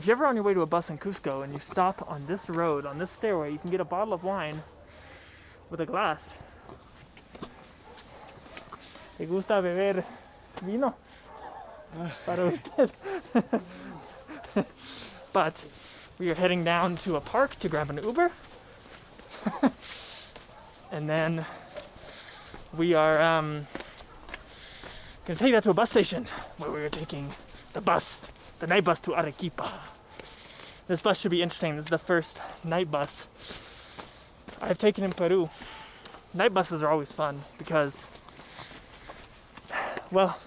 if you're ever on your way to a bus in Cusco and you stop on this road, on this stairway, you can get a bottle of wine with a glass. ¿Te gusta beber vino? Para usted. but we are heading down to a park to grab an Uber. and then we are um, gonna take that to a bus station where we are taking the bus, the night bus to Arequipa. This bus should be interesting. This is the first night bus I've taken in Peru. Night buses are always fun because, well,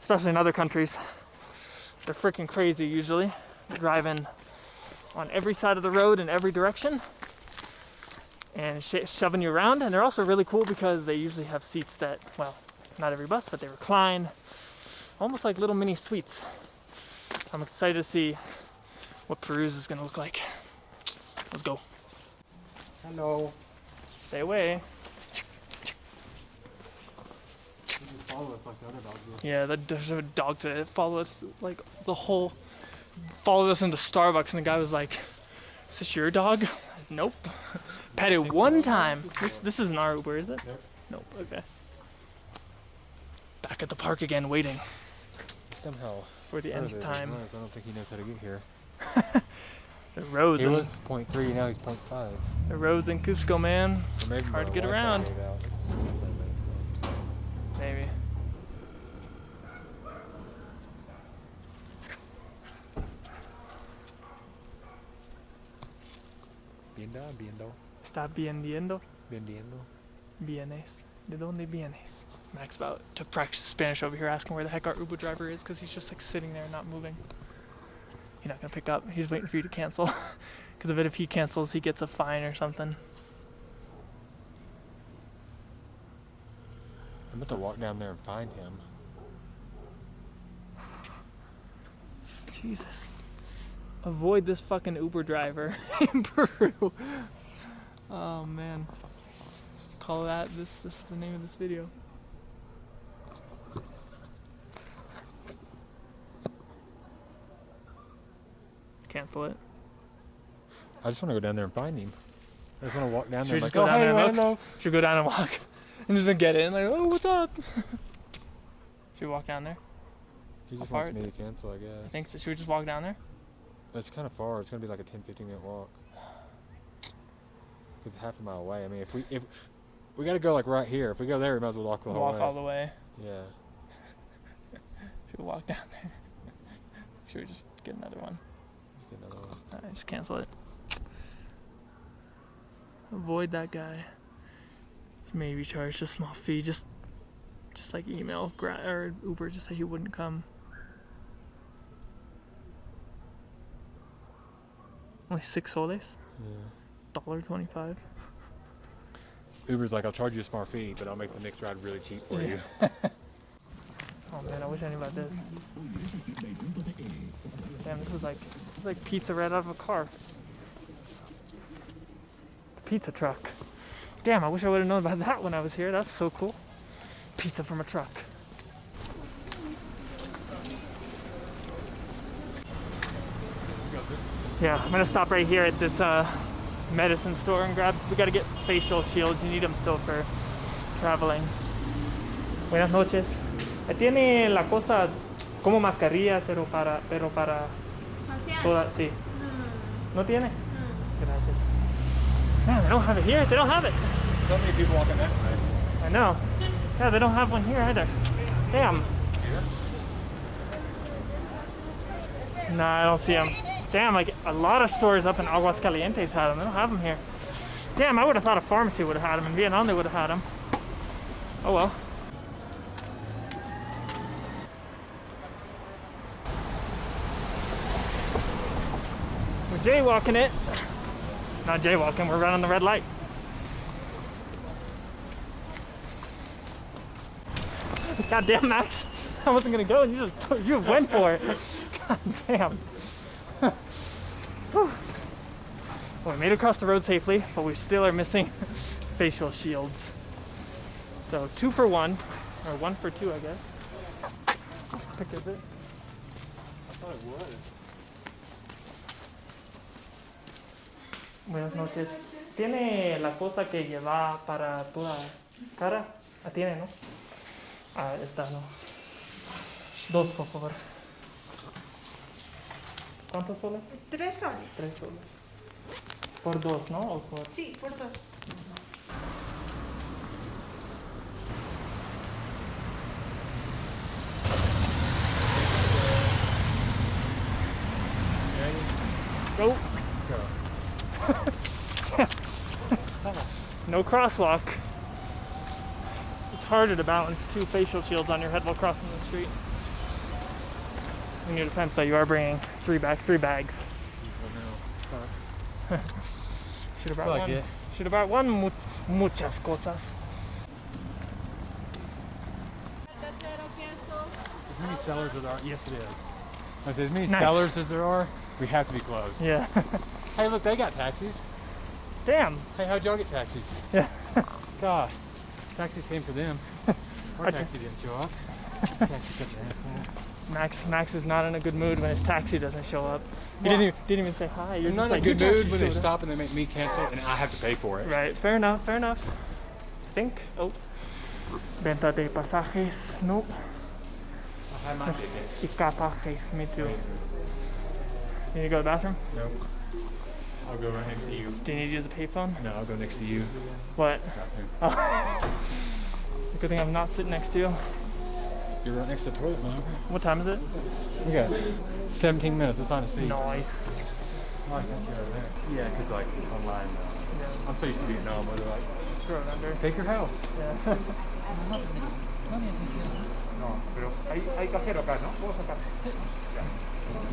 especially in other countries, they're freaking crazy usually. Driving on every side of the road in every direction and sh- shoving you around. And they're also really cool because they usually have seats that, well, not every bus, but they recline, almost like little mini suites. I'm excited to see what Peru's is gonna look like. Let's go. Hello. Stay away. You just follow us like the other dogs do. Yeah, the, there's a dog to follow us like the whole followed us into Starbucks and the guy was like, Is this your dog? Nope. Pet it one time. This this isn't our Uber, is it? Nope. Nope, okay. Back at the park again waiting Somehow. for the end of further time. than us. I don't think he knows how to get here. The roads He was 0.3, now he's 0.5. the roads in Cusco, man. Or maybe Hard to get around. gave out. It's not that bad, so. Maybe. Viendo, viendo, Está viendo. vendiendo. Vienes. ¿De dónde vienes? Max about to practice Spanish over here asking where the heck our Uber driver is because he's just like sitting there not moving. He's not gonna pick up. He's waiting for you to cancel. Because of it, if he cancels, he gets a fine or something. I'm about to walk down there and find him. Jesus. Avoid this fucking Uber driver in Peru. Oh man. Call that this this is the name of this video. Cancel it. I just want to go down there and find him. I just want to walk down Should there like, go oh, down hey, there and look? Should go down and walk and just get in. like, oh, what's up? Should we walk down there? He just How wants me to cancel, I guess. I think so. Should we just walk down there? It's kind of far. It's going to be like a 10, 15 minute walk. It's half a mile away. I mean, if we if we got to go like right here. If we go there, we might as well walk the whole walk way. all the way. Yeah. Should we walk down there? Should we just get another one? Get another one. Alright, just cancel it. Avoid that guy. Maybe charge a small fee. Just, just like email or Uber. Just say he wouldn't come. Only six soles. Yeah. Dollar twenty-five. Uber's like, I'll charge you a smart fee, but I'll make the next ride really cheap for Yeah. you. Oh man, I wish I knew about this. Damn, this is like this is like pizza right out of a car. Pizza truck. Damn, I wish I would have known about that when I was here. That's so cool. Pizza from a truck. Yeah, I'm gonna stop right here at this uh, medicine store and grab. We gotta get facial shields. You need them still for traveling. Buenas noches. Tiene la cosa como mascarillas, pero para, pero para Facial. toda, sí. Mm, ¿No tiene? mm. Gracias. Man, they don't have it here. They don't have it. so many people walking that way. I know. Yeah, they don't have one here either. Damn. Nah, I don't see them. Damn, like a lot of stores up in Aguascalientes had them. They don't have them here. Damn, I would have thought a pharmacy would have had them. In Vietnam, they would have had them. Oh well. We're jaywalking it. Not jaywalking, we're running the red light. God damn, Max. I wasn't gonna go and you just you went for it. God damn. Well, we made it across the road safely, but we still are missing facial shields. So two for one, or one for two, I guess. Pick is it? I thought it was. Buenas noches. ¿Tiene la cosa que lleva para toda cara? Ah, tiene, ¿no? Ah, esta no. Dos, por favor. ¿Cuántos soles? Tres soles. Tres soles. Por dos, ¿no? ¿O por... Sí, por dos. Go! Go. No crosswalk. It's harder to balance two facial shields on your head while crossing the street. In your defense, though, you are bringing three back, three bags. Should have brought Fuck one. it. Should have brought one. Mu- muchas cosas. As many sellers as there are. Yes, it is. I said, as many Nice. sellers as there are, we have to be closed. Yeah. Hey, look, they got taxis. Damn. Hey, how'd y'all get taxis? Yeah. God, taxis came for them. Our taxi didn't show up. Taxi's such an asshole. Max. Max is not in a good mood when his taxi doesn't show up. He didn't, even, didn't even say hi. You're not in like a good mood when they up." stop and they make me cancel and I have to pay for it. Right, fair enough, fair enough. Think. Oh. Venta de pasajes. Nope. I had my ticket. Picapajes. Me too. You need to go to the bathroom? Nope. I'll go right next to you. Do you need to use a payphone? No, I'll go next to you. What? Bathroom. Oh. Good thing I'm not sitting next to you. You're right next to the toilet, man. What time is it? We got 17 minutes. Let's find a seat. Nice. Oh, I got you over there. Yeah, because like online. Uh, Yeah, I'm so used to Vietnam where they're like, throw it under. take your house. Yeah. No, pero hay, hay cajero acá, ¿no? Puedo sacar. Ya.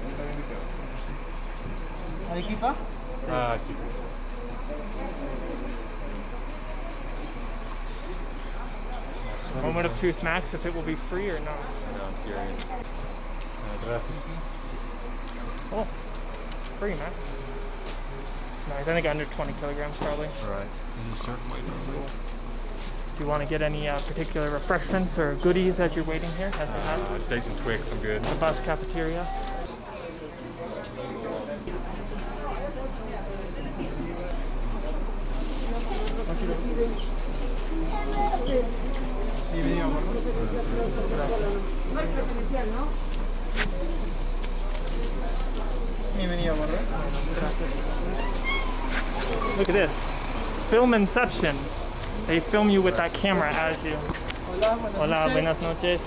Está bien dicho. ¿Arequipa? Ah, sí, sí. Moment of truth, Max, if it will be free or not. No, I'm curious. Uh. Oh, free, Max. Nice. I think under 20 kilograms probably. Right. You certainly Do you want to get any uh, particular refreshments or goodies as you're waiting here at Uh, Dates and Twix, I'm good. the bus cafeteria? Bienvenido, amor. Bienvenido, amor. Look at this. Film Inception. They film you with that camera as you. Hola, buenas noches.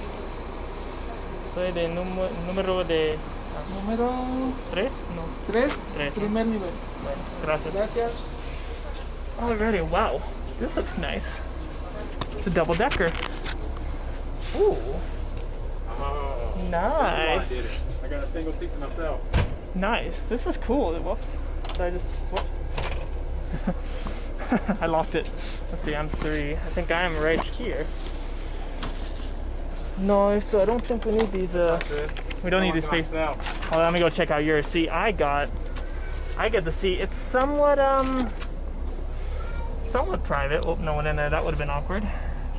Soy de número, número de Número tres, no, 3, tres. primer nivel. Bueno, gracias. Gracias. Already, wow. This looks nice. It's a double decker. Ooh, Oh, nice. I got a single seat for myself. Nice. This is cool. Whoops. Did I just whoops? I locked it. Let's see. I'm three. I think I am right here. Nice. so I don't think we need these. Uh, we don't need these space. Myself. Well, let me go check out yours. See, I got, I get the seat. It's somewhat um, somewhat private. Oh, no one in there. That would have been awkward.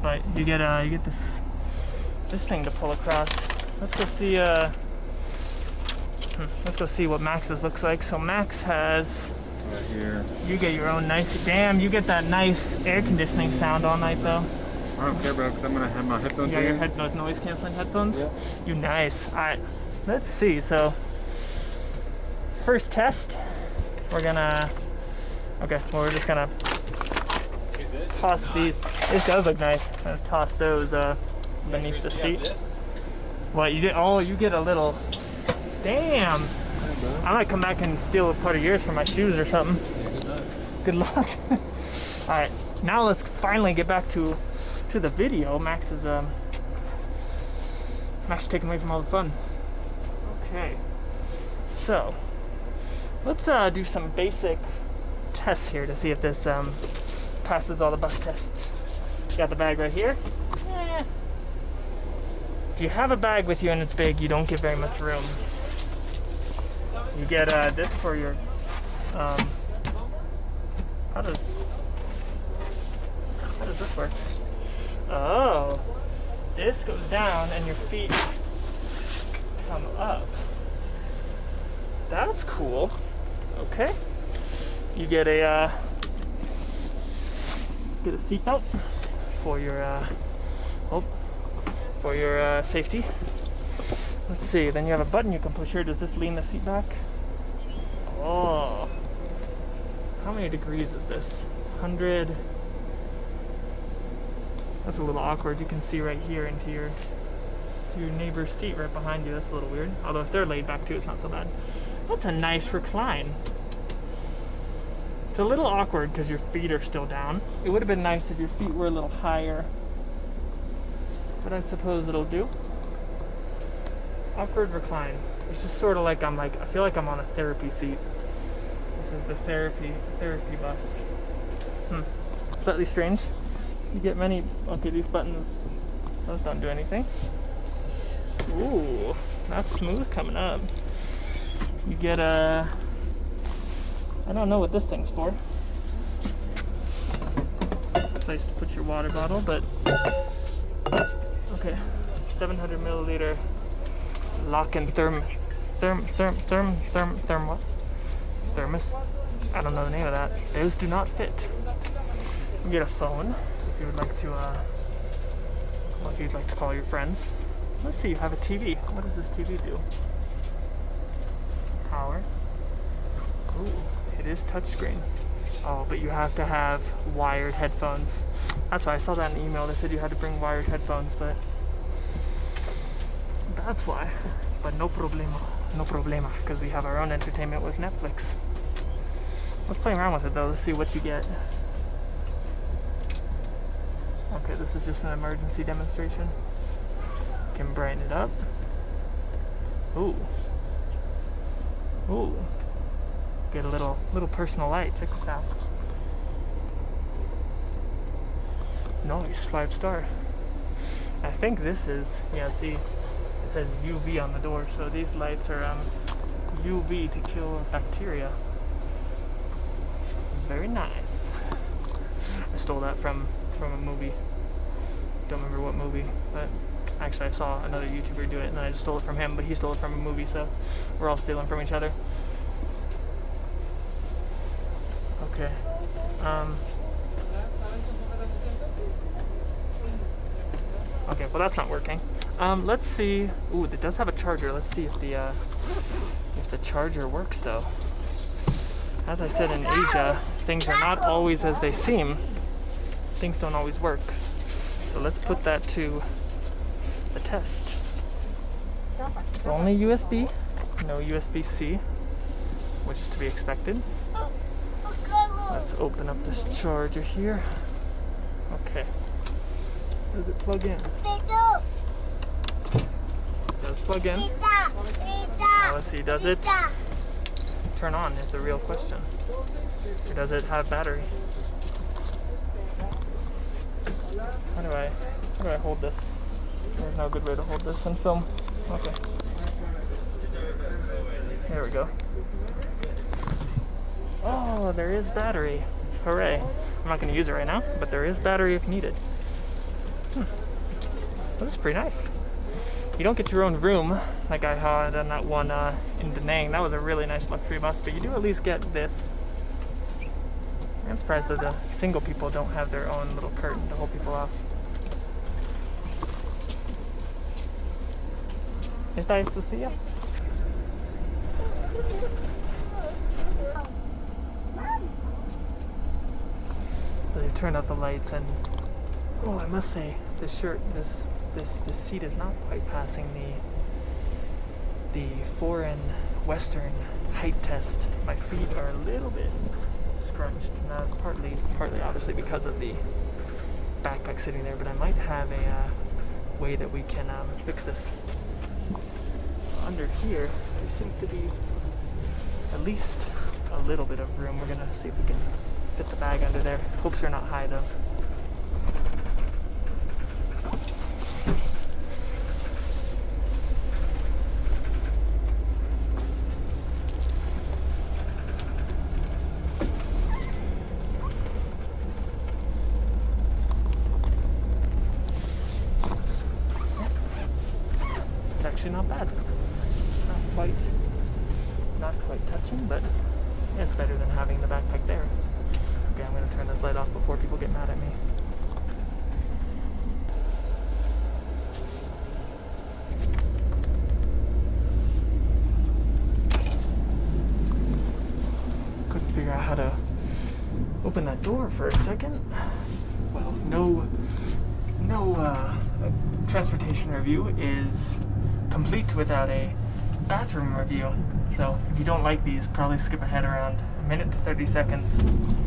But you get uh, you get this, this thing to pull across. Let's go see uh. hmm, Let's go see what Max's looks like. So Max has, Right here. you get your own nice. Damn, you get that nice air conditioning sound all night though. I don't care, bro, because I'm going to have my You headphones got your head, noise canceling headphones. Yeah. You nice. All right, let's see. So, first test, we're gonna. Okay, well we're just gonna toss these. This does look nice. Toss those uh, beneath the seat. What you get? Oh, you get a little. Damn. I might come back and steal a part of yours for my shoes or something. good luck. All right, now let's finally get back to to the video. Max is um. Max is taking away from all the fun. Okay. So, let's uh, do some basic tests here to see if this um, passes all the bus tests. Got the bag right here. If you have a bag with you and it's big, you don't get very much room. You get uh, this for your. Um, how does how does this work? Oh, this goes down and your feet come up. That's cool. Okay. you get a uh, get a seatbelt for your uh, oh, for your uh, safety. Let's see. Then you have a button you can push here. Does this lean the seat back? Oh, how many degrees is this? Hundred. That's a little awkward. You can see right here into your to your neighbor's seat right behind you. That's a little weird. Although if they're laid back too, it's not so bad. That's a nice recline. It's a little awkward because your feet are still down. It would have been nice if your feet were a little higher. But I suppose it'll do. Awkward recline. It's just sort of like I'm like, I feel like I'm on a therapy seat. This is the therapy, therapy bus. Hmm. Slightly strange. You get many, okay, these buttons, those don't do anything. Ooh, that's smooth coming up. You get a, I don't know what this thing's for. Place to put your water bottle, but okay, 700 milliliter lock and therm, therm, therm, therm, therm, therm, what? Thermos. I don't know the name of that. Those do not fit. You get a phone if you would like to, uh, well, if you'd like to call your friends. Let's see, you have a TV. What does this TV do? Power. Ooh, it is touchscreen. Oh, but you have to have wired headphones. That's why I saw that in the email. They said you had to bring wired headphones, but that's why. But no problema. No problema, because we have our own entertainment with Netflix. Let's play around with it though. Let's see what you get. Okay, this is just an emergency demonstration. Can brighten it up. Ooh. Ooh. Get a little little personal light. Check this out. Nice, five star. I think this is yeah, see says UV on the door, so these lights are um, UV to kill bacteria. Very nice. I stole that from from a movie. Don't remember what movie, but actually I saw another YouTuber do it and then I just stole it from him, but he stole it from a movie, so we're all stealing from each other. Okay. Um, okay, well that's not working. Um, let's see. Ooh, it does have a charger. Let's see if the uh, if the charger works though. As I said in Asia, things are not always as they seem. Things don't always work. So let's put that to the test. It's only USB, no USB-C, which is to be expected. Let's open up this charger here. Okay. Does it plug in? Plug in? Now let's see, does it turn on is the real question. Or does it have battery? How do I how do I hold this? There's no good way to hold this in film. Okay. There we go. Oh, there is battery. Hooray. I'm not going to use it right now, but there is battery if needed. Hmm. This is pretty nice. You don't get your own room like I had on that one uh, in Da Nang. That was a really nice luxury bus, but you do at least get this. I'm surprised that the single people don't have their own little curtain to hold people off. ¿Esta es tu silla? So they turned out the lights and oh I must say this shirt this this this seat is not quite passing the the foreign western height test. My feet are a little bit scrunched. Now it's partly partly obviously because of the backpack sitting there, but I might have a uh, way that we can um, fix this. So under here, there seems to be at least a little bit of room. We're gonna see if we can fit the bag under there. Hopes are not high though. It's actually not bad. It's not quite, not quite touching, but it's better than having the backpack there. Okay, I'm gonna turn this light off before people get mad at me. Couldn't figure out how to open that door for a second. Well, no, no uh, transportation review is complete without a bathroom review. So if you don't like these, probably skip ahead around a minute to 30 seconds.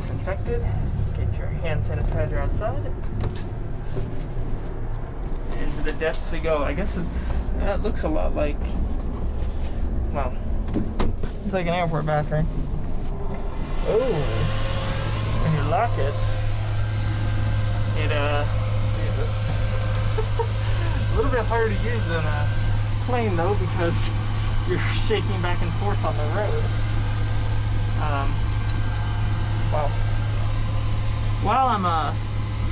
Disinfected. Get your hand sanitizer outside. Into the depths we go. I guess it's, that looks a lot like, well, it's like an airport bathroom. Oh, when you lock it, it uh, a little bit harder to use than a plane though because you're shaking back and forth on the road. Um, well, while I'm uh,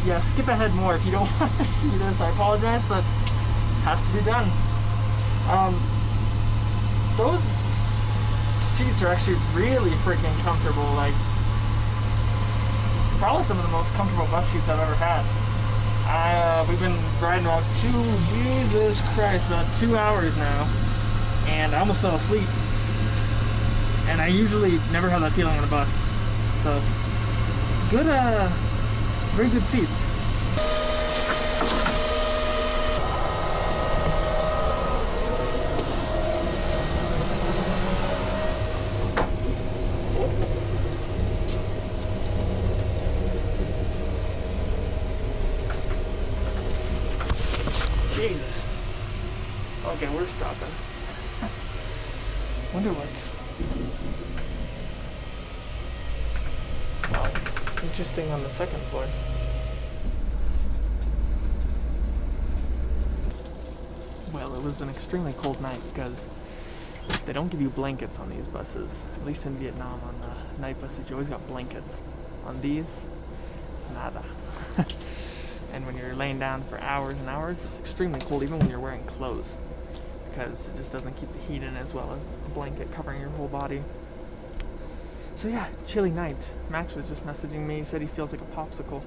yeah, skip ahead more if you don't want to see this. I apologize, but has to be done. Um, those seats are actually really freaking comfortable. Like, probably some of the most comfortable bus seats I've ever had. Uh, we've been riding about two, Jesus Christ, about two hours now, and I almost fell asleep. And I usually never have that feeling on a bus. Good, uh, very good seats. Jesus. Okay, we're stopping. Wonder what's. Wow. Interesting on the second floor. Well, it was an extremely cold night because they don't give you blankets on these buses. At least in Vietnam, on the night buses, you always got blankets. On these, nada. and when you're laying down for hours and hours, it's extremely cold even when you're wearing clothes because it just doesn't keep the heat in as well as a blanket covering your whole body. So yeah, chilly night. Max was just messaging me. He said he feels like a popsicle.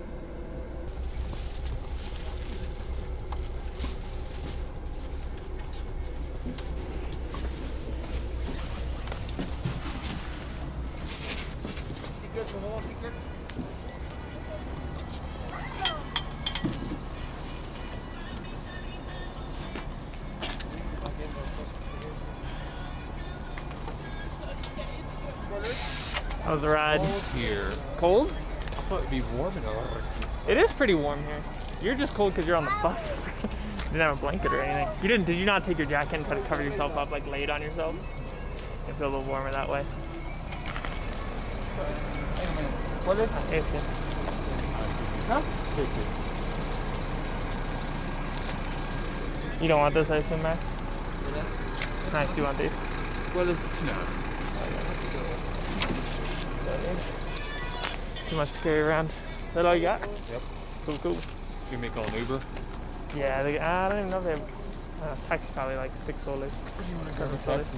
How was the ride? Cold here. Cold? I thought it'd be warm in enough. It is pretty warm here. You're just cold because you're on the bus. you didn't have a blanket or anything. You didn't? Did you not take your jacket and try to cover yourself up, like lay it on yourself? You feel a little warmer that way. ¿Cuál es? Este. ¿Esa? You don't want this, I assume, Max? Nice. Do you want these? Well, it's Too much to carry around. Is that all you got? Yep. Cool, cool. You may call an Uber. Yeah, they, I don't even know if they have. Uh, taxi probably like six soles. Seven soles.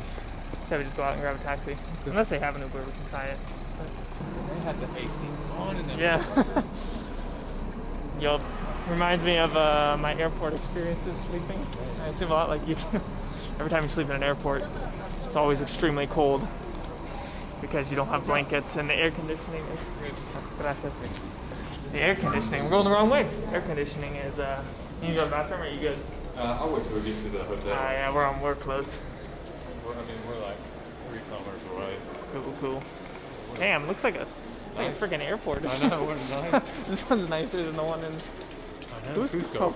So we just go out and grab a taxi. Unless they have an Uber, we can try it. They had the AC on in them. Yeah. Yup. Reminds me of uh, my airport experiences sleeping. I assume a lot like you do. Every time you sleep in an airport, it's always extremely cold because you don't have blankets and the air conditioning is. The air conditioning. We're going the wrong way. Air conditioning is. Uh, you need to go to the bathroom or are you good? Uh, I'll wait till we get to the hotel. Uh, yeah, we're on. We're close. We're, I mean, we're like three kilometers away. Cool, cool. Damn, looks like a like a freaking airport. I know, what nice. this one's nicer than the one in. I know. Cusco. Cusco.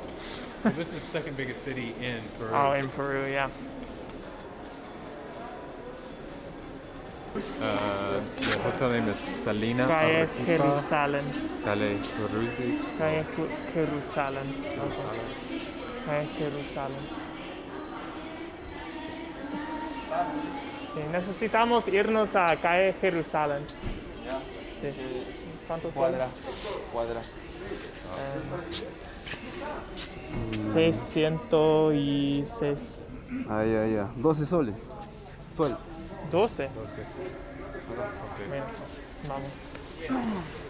This is the second biggest city in Peru. Oh, in Peru, yeah. Uh, the hotel name is Salina Calle. Jerusalem. Calle Jerusalem. Calle. Sí, necesitamos irnos a Calle Jerusalén. Sí. ¿Cuántos Cuadra, cuadra. Eh, 606. Ah, ya, ya. 12 soles. 12. Okay. Bueno, vamos.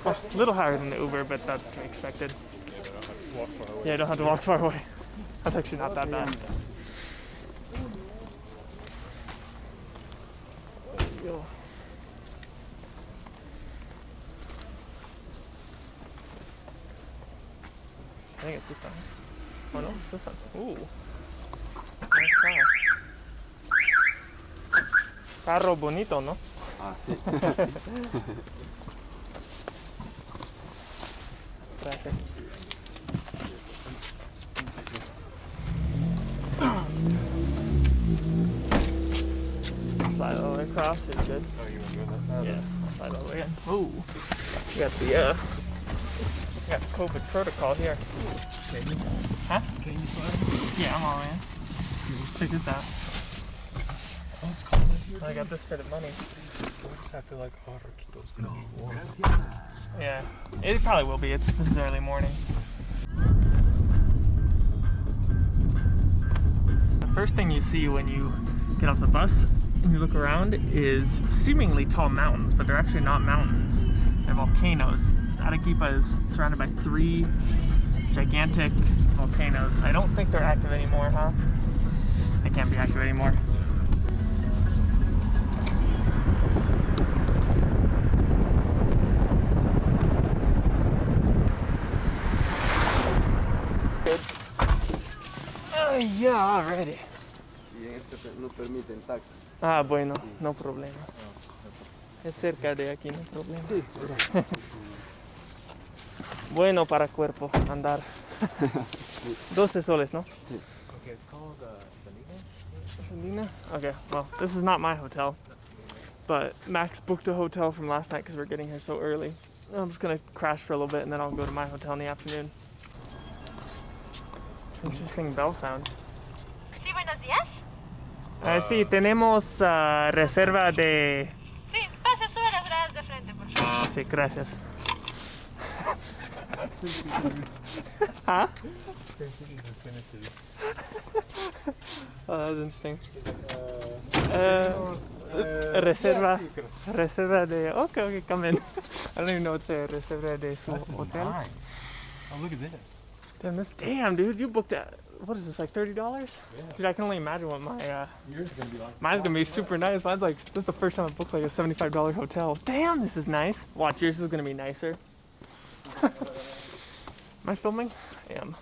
Well, a little higher than the Uber, but that's to be expected. Yeah, I have to walk far away. Yeah, you don't have to walk far away. That's actually not that bad. I think it's this one. Oh no, this one. Ooh. Nice car. Carro bonito, ¿no? Ah, sí. Gracias. Slide all the way across, it's good. Oh, you want to go that side? Yeah, I'll slide all the way in. Ooh. We got the uh we got the COVID protocol here. Huh? Can you slide? Yeah, I'm all in. Check this out. Oh, it's cold in here. I got this for the money. I feel like water keeps gonna be warm. Yeah. It probably will be. It's this is early morning. The first thing you see when you get off the bus and you look around is seemingly tall mountains, but they're actually not mountains. They're volcanoes. So Arequipa is surrounded by three gigantic volcanoes. I don't think they're active anymore, huh? They can't be active anymore. Uh, yeah, already. Y en este no permiten taxis. Ah, bueno, no problema. Es cerca de aquí, no problema. Sí, Bueno para cuerpo, andar. 12 soles, ¿no? Okay, it's called uh, Salina. Selena? Okay, well, this is not my hotel. But Max booked a hotel from last night because we're getting here so early. I'm just gonna crash for a little bit and then I'll go to my hotel in the afternoon. Interesting bell sound. Ah, sí, tenemos ah, reserva de. Sí, pase, sube las gradas de frente, por favor. Sí, gracias. huh? Oh, that was interesting. Uh, reserva, reserva de. Okay, okay, come in. I don't even know what's a reserva de su hotel. Mine. Oh, look at this. Damn, this. Damn, dude, you booked that. What is this? Like thirty dollars? Yeah. Dude, I can only imagine what my. Uh, Yours is gonna be like. mine's gonna be super nice. Mine's like this is the first time I booked like a seventy-five dollar hotel. Damn, this is nice. Watch, yours is gonna be nicer. Am I filming? I am.